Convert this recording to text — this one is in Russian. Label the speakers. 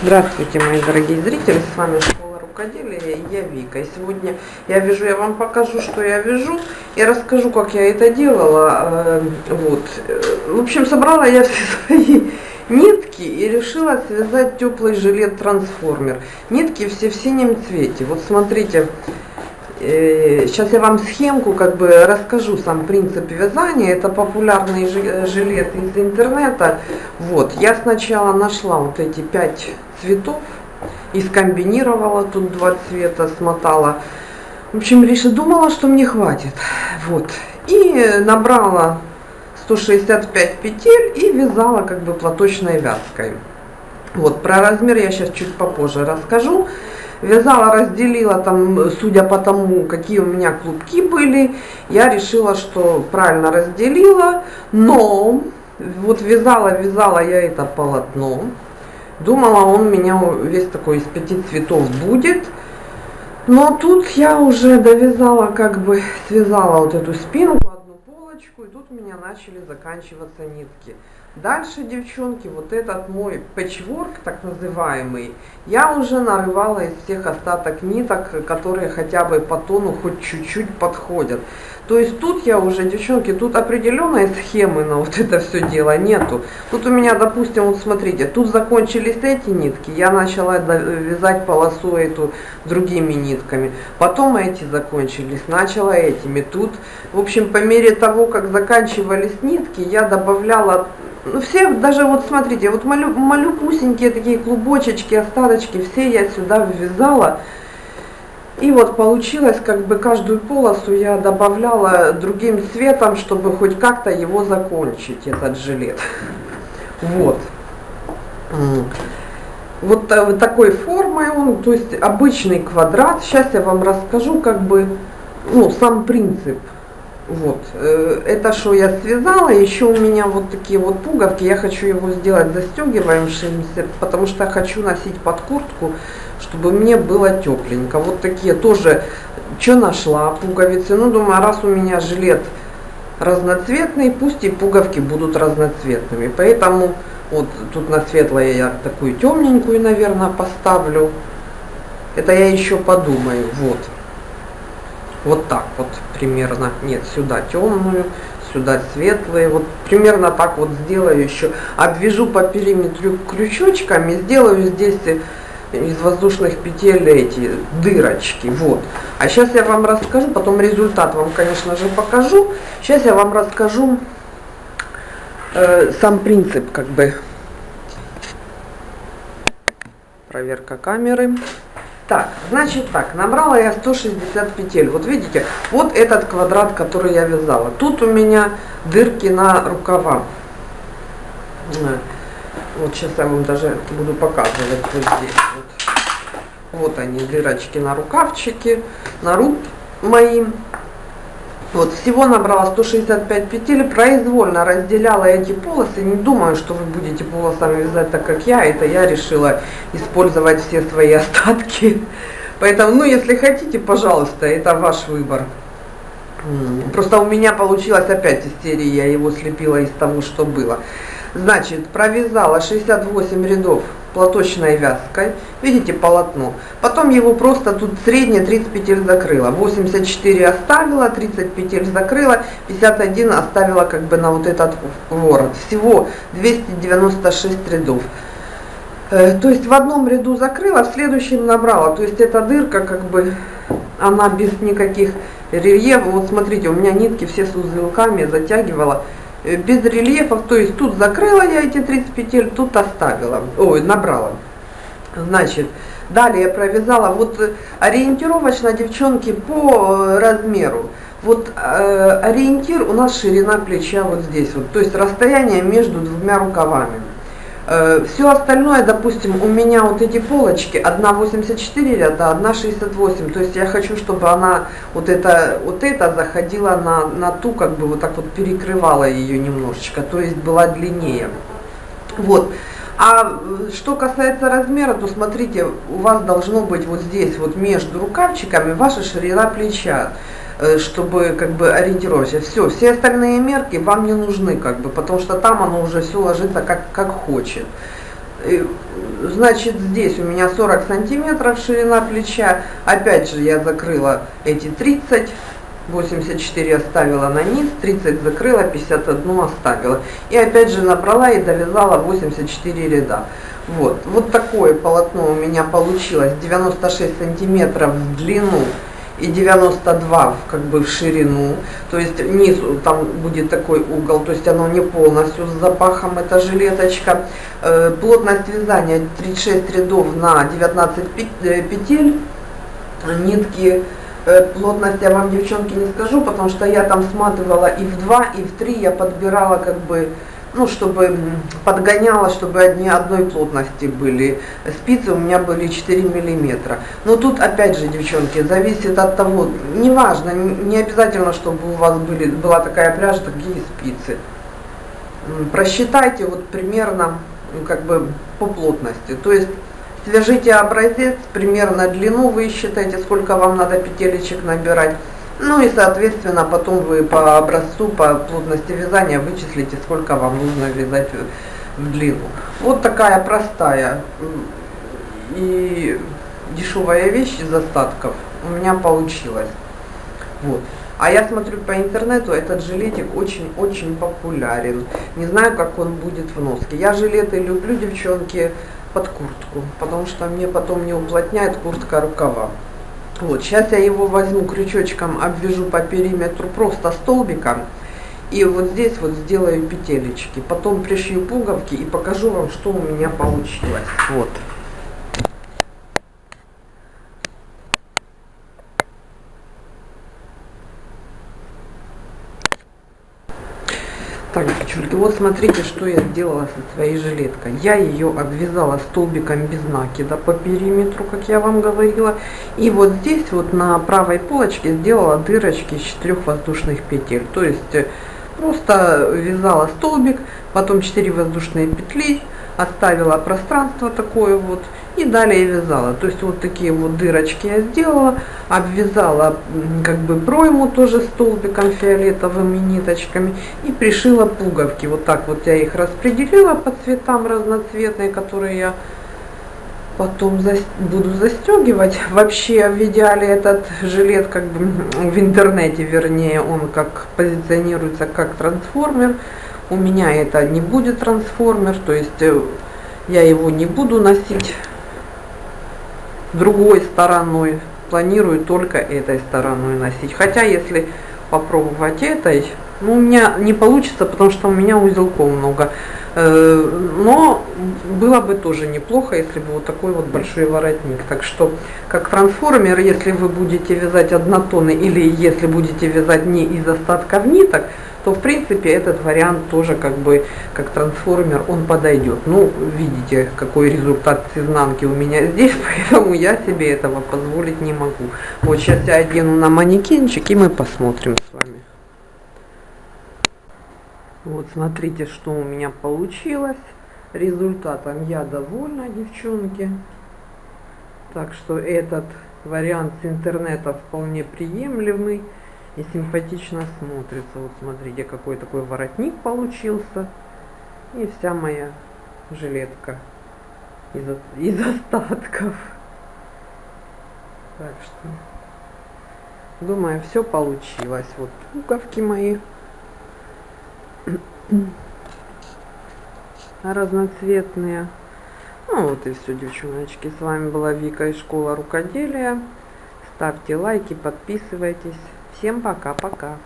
Speaker 1: Здравствуйте, мои дорогие зрители, с вами Школа Рукоделия я Вика. И сегодня я вяжу, я вам покажу, что я вяжу, и расскажу, как я это делала. Э, вот. В общем, собрала я все свои нитки и решила связать теплый жилет-трансформер. Нитки все в синем цвете. Вот смотрите, Сейчас э, я вам схемку как бы расскажу, сам принцип вязания. Это популярный жилет из интернета. Вот, я сначала нашла вот эти пять цветов и скомбинировала тут два цвета, смотала. В общем, решила, думала, что мне хватит. Вот. И набрала 165 петель и вязала как бы платочной вязкой. Вот, про размер я сейчас чуть попозже расскажу. Вязала, разделила там, судя по тому, какие у меня клубки были, я решила, что правильно разделила, но вот вязала, вязала я это полотно, думала, он меня весь такой из пяти цветов будет, но тут я уже довязала, как бы связала вот эту спинку, одну полочку, и тут у меня начали заканчиваться нитки. Дальше, девчонки, вот этот мой пэтчворк, так называемый, я уже нарывала из всех остаток ниток, которые хотя бы по тону хоть чуть-чуть подходят. То есть тут я уже, девчонки, тут определенной схемы на вот это все дело нету. Тут у меня, допустим, вот смотрите, тут закончились эти нитки, я начала вязать полосу эту другими нитками. Потом эти закончились, начала этими. Тут, в общем, по мере того, как заканчивались нитки, я добавляла все, даже вот смотрите, вот малю, малюпусенькие такие клубочечки, остаточки, все я сюда ввязала. И вот получилось, как бы каждую полосу я добавляла другим цветом, чтобы хоть как-то его закончить, этот жилет. Вот. Вот такой формой он, то есть обычный квадрат. Сейчас я вам расскажу, как бы, ну, сам принцип. Вот, э, это что я связала, еще у меня вот такие вот пуговки, я хочу его сделать застегиваемшимся, потому что хочу носить под куртку, чтобы мне было тепленько. Вот такие тоже, что нашла, пуговицы, ну думаю, раз у меня жилет разноцветный, пусть и пуговки будут разноцветными, поэтому вот тут на светлое я такую темненькую, наверное, поставлю, это я еще подумаю, вот. Вот так вот примерно. Нет, сюда темную, сюда светлые. Вот примерно так вот сделаю еще. Обвяжу по периметру крючочками, сделаю здесь из воздушных петель эти дырочки. Вот. А сейчас я вам расскажу, потом результат вам, конечно же, покажу. Сейчас я вам расскажу э, сам принцип, как бы. Проверка камеры. Так, значит так, набрала я 160 петель. Вот видите, вот этот квадрат, который я вязала. Тут у меня дырки на рукава. Вот сейчас я вам даже буду показывать вот здесь. Вот, вот они, дырочки на рукавчике, на рук моим. Вот, всего набрала 165 петель, произвольно разделяла эти полосы. Не думаю, что вы будете полосами вязать так, как я. Это я решила использовать все свои остатки. Поэтому, ну, если хотите, пожалуйста, это ваш выбор. Просто у меня получилось опять из серии, я его слепила из того, что было. Значит, провязала 68 рядов платочной вязкой. Видите полотно. Потом его просто тут среднее 30 петель закрыла. 84 оставила, 30 петель закрыла, 51 оставила как бы на вот этот ворот. Всего 296 рядов. Э, то есть в одном ряду закрыла, в следующем набрала. То есть эта дырка как бы, она без никаких рельефов. Вот смотрите, у меня нитки все с узелками затягивала. Э, без рельефов, то есть тут закрыла я эти 30 петель, тут оставила, ой, набрала. Значит, далее провязала, вот э, ориентировочно, девчонки, по э, размеру. Вот э, ориентир у нас ширина плеча вот здесь вот, то есть расстояние между двумя рукавами. Э, Все остальное, допустим, у меня вот эти полочки, одна 84 ряда, одна 68. То есть я хочу, чтобы она вот это, вот это заходила на, на ту, как бы вот так вот перекрывала ее немножечко, то есть была длиннее. Вот. А что касается размера, то смотрите, у вас должно быть вот здесь, вот между рукавчиками, ваша ширина плеча. Э, чтобы как бы ориентироваться. Все, все остальные мерки вам не нужны, как бы, потому что там оно уже все ложится как, как хочет. Значит, здесь у меня 40 сантиметров ширина плеча. Опять же, я закрыла эти 30 84 оставила на низ, 30 закрыла, 51 оставила. И опять же набрала и довязала 84 ряда. Вот, вот такое полотно у меня получилось, 96 сантиметров в длину и 92 как бы в ширину, то есть низу там будет такой угол, то есть оно не полностью с запахом, эта жилеточка. Э, плотность вязания 36 рядов на 19 э, петель, нитки. Э, плотность я вам, девчонки, не скажу, потому что я там сматывала и в 2, и в 3, я подбирала как бы, ну, чтобы подгоняла, чтобы одни одной плотности были. Спицы у меня были 4 миллиметра. Но тут, опять же, девчонки, зависит от того, неважно, не обязательно, чтобы у вас были, была такая пряжа, такие спицы. Просчитайте вот примерно, ну, как бы по плотности. То есть Свяжите образец, примерно длину вы считаете, сколько вам надо петелечек набирать. Ну и соответственно потом вы по образцу, по плотности вязания вычислите, сколько вам нужно вязать в длину. Вот такая простая и дешевая вещь из остатков у меня получилась. Вот. А я смотрю по интернету, этот жилетик очень-очень популярен. Не знаю, как он будет в носке. Я жилеты люблю, девчонки под куртку, потому что мне потом не уплотняет куртка рукава. Вот, сейчас я его возьму крючочком, обвяжу по периметру просто столбиком. И вот здесь вот сделаю петелечки. Потом пришью пуговки и покажу вам, что у меня получилось. Вот. Так, девчонки, вот смотрите, что я сделала со своей жилеткой. Я ее обвязала столбиком без накида по периметру, как я вам говорила. И вот здесь вот на правой полочке сделала дырочки из четырех воздушных петель. То есть э, просто вязала столбик, потом 4 воздушные петли, оставила пространство такое вот и далее вязала. То есть вот такие вот дырочки я сделала, обвязала как бы пройму тоже столбиком фиолетовыми ниточками и пришила пуговки. Вот так вот я их распределила по цветам разноцветные, которые я потом буду застегивать. Вообще в идеале этот жилет как бы в интернете, вернее, он как позиционируется как трансформер. У меня это не будет трансформер, то есть э, я его не буду носить другой стороной. Планирую только этой стороной носить. Хотя, если попробовать этой, ну, у меня не получится, потому что у меня узелков много. Э, но было бы тоже неплохо, если бы вот такой вот большой воротник. Так что, как трансформер, если вы будете вязать однотонный или если будете вязать не из остатков ниток, то в принципе этот вариант тоже как бы как трансформер он подойдет. Ну, видите, какой результат с изнанки у меня здесь, поэтому я себе этого позволить не могу. Вот сейчас я одену на манекенчик и мы посмотрим с вами. Вот смотрите, что у меня получилось. Результатом я довольна, девчонки. Так что этот вариант с интернета вполне приемлемый и симпатично смотрится. Вот смотрите, какой такой воротник получился. И вся моя жилетка из, из остатков. Так что, думаю, все получилось. Вот пуговки мои разноцветные. Ну вот и все, девчоночки. С вами была Вика из школы рукоделия. Ставьте лайки, подписывайтесь. Всем пока-пока.